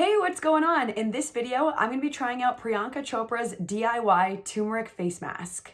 Hey, what's going on? In this video, I'm gonna be trying out Priyanka Chopra's DIY turmeric face mask.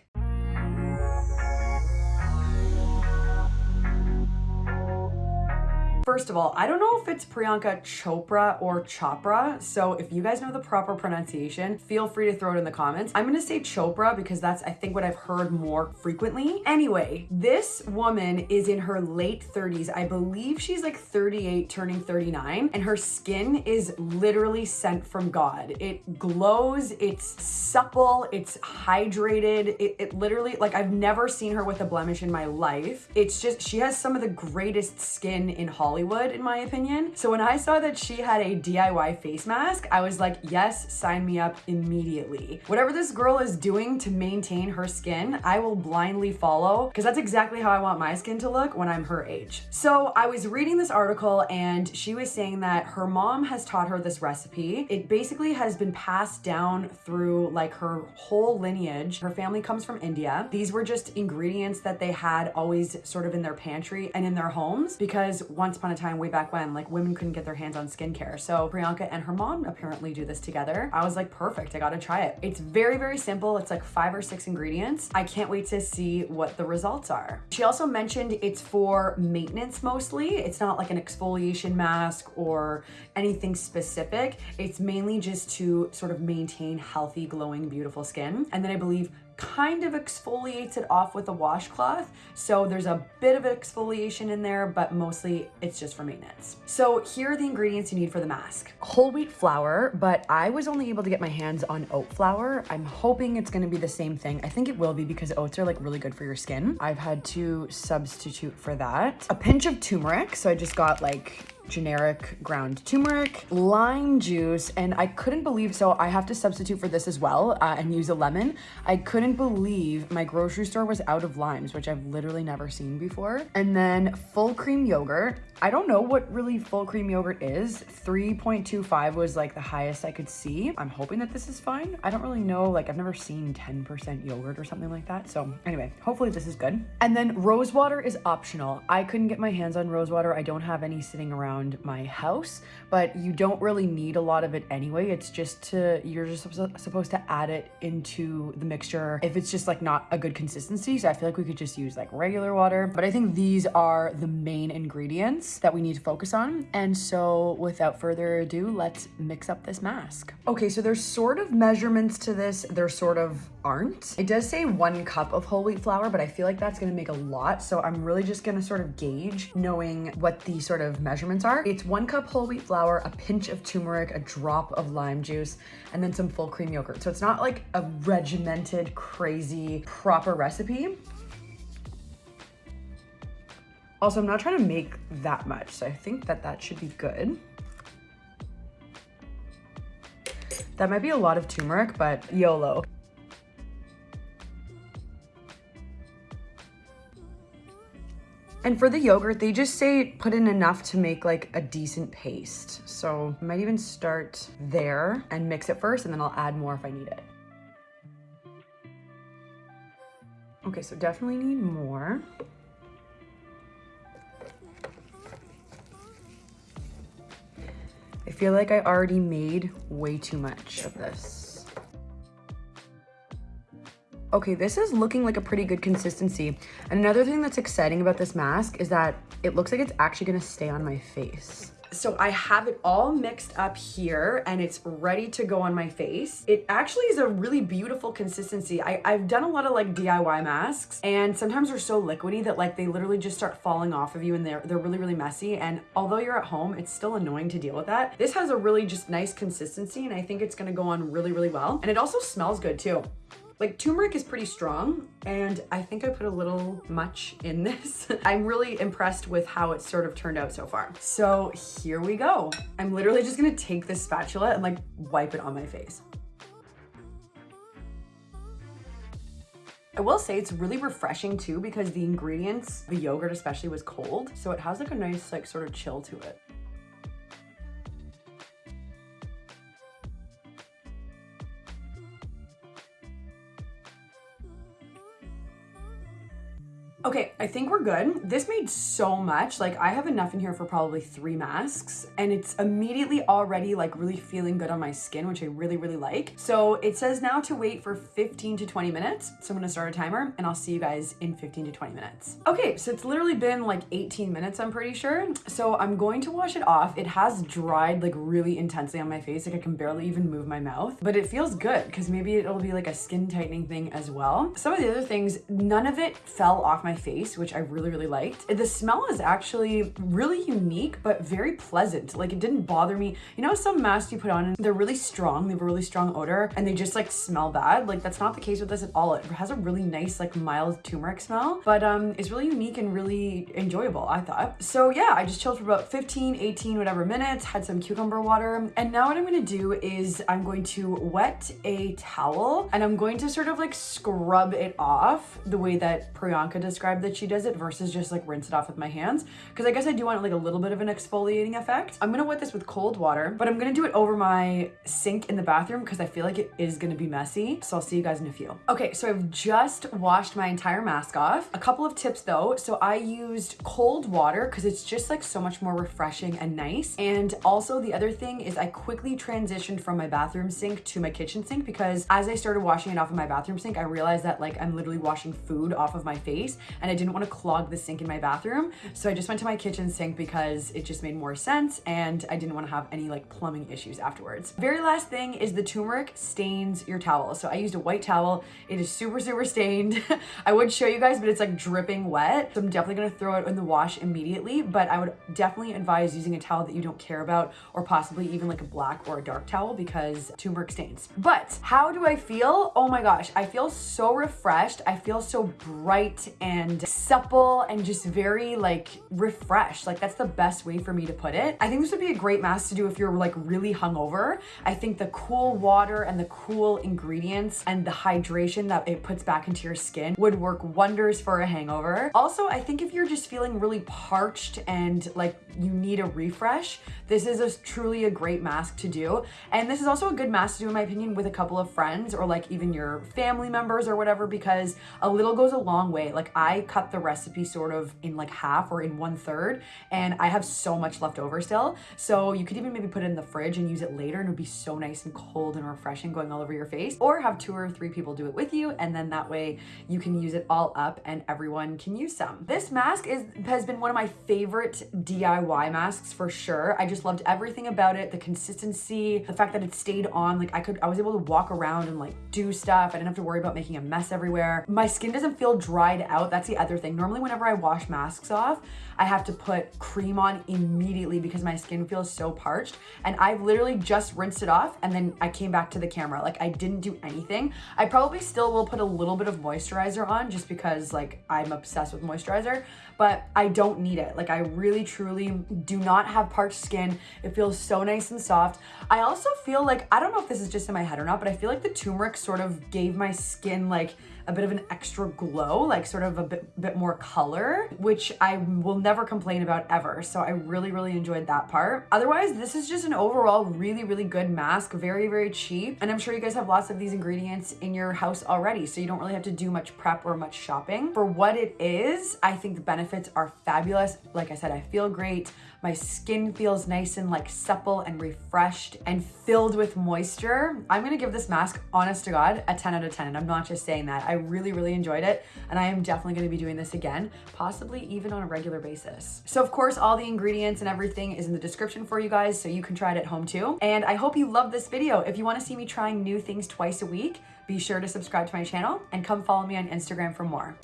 First of all, I don't know if it's Priyanka Chopra or Chopra, so if you guys know the proper pronunciation, feel free to throw it in the comments. I'm gonna say Chopra because that's, I think, what I've heard more frequently. Anyway, this woman is in her late 30s. I believe she's like 38, turning 39, and her skin is literally sent from God. It glows, it's supple, it's hydrated. It, it literally, like, I've never seen her with a blemish in my life. It's just, she has some of the greatest skin in Hollywood Hollywood, in my opinion. So when I saw that she had a DIY face mask, I was like, yes, sign me up immediately. Whatever this girl is doing to maintain her skin, I will blindly follow because that's exactly how I want my skin to look when I'm her age. So I was reading this article and she was saying that her mom has taught her this recipe. It basically has been passed down through like her whole lineage. Her family comes from India. These were just ingredients that they had always sort of in their pantry and in their homes because once a time way back when, like women couldn't get their hands on skincare. So Priyanka and her mom apparently do this together. I was like, perfect, I gotta try it. It's very, very simple. It's like five or six ingredients. I can't wait to see what the results are. She also mentioned it's for maintenance mostly. It's not like an exfoliation mask or anything specific. It's mainly just to sort of maintain healthy, glowing, beautiful skin. And then I believe kind of exfoliates it off with a washcloth. So there's a bit of exfoliation in there, but mostly it's just for maintenance. So here are the ingredients you need for the mask. Whole wheat flour, but I was only able to get my hands on oat flour. I'm hoping it's gonna be the same thing. I think it will be because oats are like really good for your skin. I've had to substitute for that. A pinch of turmeric. So I just got like generic ground turmeric, lime juice, and I couldn't believe, so I have to substitute for this as well uh, and use a lemon. I couldn't believe my grocery store was out of limes, which I've literally never seen before. And then full cream yogurt. I don't know what really full cream yogurt is. 3.25 was like the highest I could see. I'm hoping that this is fine. I don't really know, like I've never seen 10% yogurt or something like that. So anyway, hopefully this is good. And then rose water is optional. I couldn't get my hands on rose water. I don't have any sitting around my house, but you don't really need a lot of it anyway. It's just to, you're just supposed to add it into the mixture if it's just like not a good consistency. So I feel like we could just use like regular water, but I think these are the main ingredients ingredients that we need to focus on. And so without further ado, let's mix up this mask. Okay, so there's sort of measurements to this. There sort of aren't. It does say one cup of whole wheat flour, but I feel like that's gonna make a lot. So I'm really just gonna sort of gauge knowing what the sort of measurements are. It's one cup whole wheat flour, a pinch of turmeric, a drop of lime juice, and then some full cream yogurt. So it's not like a regimented, crazy, proper recipe. Also, I'm not trying to make that much, so I think that that should be good. That might be a lot of turmeric, but YOLO. And for the yogurt, they just say put in enough to make like a decent paste. So I might even start there and mix it first and then I'll add more if I need it. Okay, so definitely need more. I feel like I already made way too much of this. Okay, this is looking like a pretty good consistency. And another thing that's exciting about this mask is that it looks like it's actually gonna stay on my face. So I have it all mixed up here and it's ready to go on my face. It actually is a really beautiful consistency. I, I've done a lot of like DIY masks and sometimes they're so liquidy that like they literally just start falling off of you and they're, they're really, really messy. And although you're at home, it's still annoying to deal with that. This has a really just nice consistency and I think it's gonna go on really, really well. And it also smells good too. Like turmeric is pretty strong and I think I put a little much in this. I'm really impressed with how it sort of turned out so far. So here we go. I'm literally just gonna take this spatula and like wipe it on my face. I will say it's really refreshing too because the ingredients, the yogurt especially was cold. So it has like a nice like sort of chill to it. Okay, I think we're good. This made so much. Like I have enough in here for probably three masks and it's immediately already like really feeling good on my skin, which I really, really like. So it says now to wait for 15 to 20 minutes. So I'm gonna start a timer and I'll see you guys in 15 to 20 minutes. Okay, so it's literally been like 18 minutes, I'm pretty sure. So I'm going to wash it off. It has dried like really intensely on my face. Like I can barely even move my mouth, but it feels good because maybe it'll be like a skin tightening thing as well. Some of the other things, none of it fell off my face, which I really, really liked. The smell is actually really unique, but very pleasant. Like it didn't bother me. You know, some masks you put on, they're really strong. They have a really strong odor and they just like smell bad. Like that's not the case with this at all. It has a really nice, like mild turmeric smell, but um, it's really unique and really enjoyable, I thought. So yeah, I just chilled for about 15, 18, whatever minutes, had some cucumber water. And now what I'm gonna do is I'm going to wet a towel and I'm going to sort of like scrub it off the way that Priyanka described that she does it versus just like rinse it off with my hands. Cause I guess I do want like a little bit of an exfoliating effect. I'm gonna wet this with cold water, but I'm gonna do it over my sink in the bathroom because I feel like it is gonna be messy. So I'll see you guys in a few. Okay, so I've just washed my entire mask off. A couple of tips though. So I used cold water because it's just like so much more refreshing and nice. And also the other thing is I quickly transitioned from my bathroom sink to my kitchen sink because as I started washing it off of my bathroom sink, I realized that like I'm literally washing food off of my face and I didn't want to clog the sink in my bathroom. So I just went to my kitchen sink because it just made more sense and I didn't want to have any like plumbing issues afterwards. Very last thing is the turmeric stains your towel. So I used a white towel. It is super, super stained. I would show you guys, but it's like dripping wet. So I'm definitely going to throw it in the wash immediately, but I would definitely advise using a towel that you don't care about or possibly even like a black or a dark towel because turmeric stains. But how do I feel? Oh my gosh, I feel so refreshed. I feel so bright and supple and just very like refreshed. Like that's the best way for me to put it. I think this would be a great mask to do if you're like really hungover. I think the cool water and the cool ingredients and the hydration that it puts back into your skin would work wonders for a hangover. Also, I think if you're just feeling really parched and like you need a refresh, this is a, truly a great mask to do. And this is also a good mask to do, in my opinion, with a couple of friends or like even your family members or whatever, because a little goes a long way. Like I cut the recipe sort of in like half or in one third, and I have so much left over still. So you could even maybe put it in the fridge and use it later and it would be so nice and cold and refreshing going all over your face or have two or three people do it with you. And then that way you can use it all up and everyone can use some. This mask is has been one of my favorite DIY masks for sure. I just loved everything about it. The consistency, the fact that it stayed on, like I could, I was able to walk around and like do stuff. I didn't have to worry about making a mess everywhere. My skin doesn't feel dried out. That's the other thing. Normally whenever I wash masks off, I have to put cream on immediately because my skin feels so parched. And I've literally just rinsed it off and then I came back to the camera. Like I didn't do anything. I probably still will put a little bit of moisturizer on just because like I'm obsessed with moisturizer, but I don't need it. Like I really truly do not have parched skin. It feels so nice and soft. I also feel like, I don't know if this is just in my head or not, but I feel like the turmeric sort of gave my skin like a bit of an extra glow, like sort of a bit, bit more color, which I will never complain about ever. So I really, really enjoyed that part. Otherwise, this is just an overall really, really good mask. Very, very cheap. And I'm sure you guys have lots of these ingredients in your house already. So you don't really have to do much prep or much shopping. For what it is, I think the benefits are fabulous. Like I said, I feel great. My skin feels nice and like supple and refreshed and filled with moisture. I'm gonna give this mask, honest to God, a 10 out of 10. And I'm not just saying that. I really, really enjoyed it. And I am definitely gonna be doing this again, possibly even on a regular basis. So of course, all the ingredients and everything is in the description for you guys so you can try it at home too. And I hope you love this video. If you wanna see me trying new things twice a week, be sure to subscribe to my channel and come follow me on Instagram for more.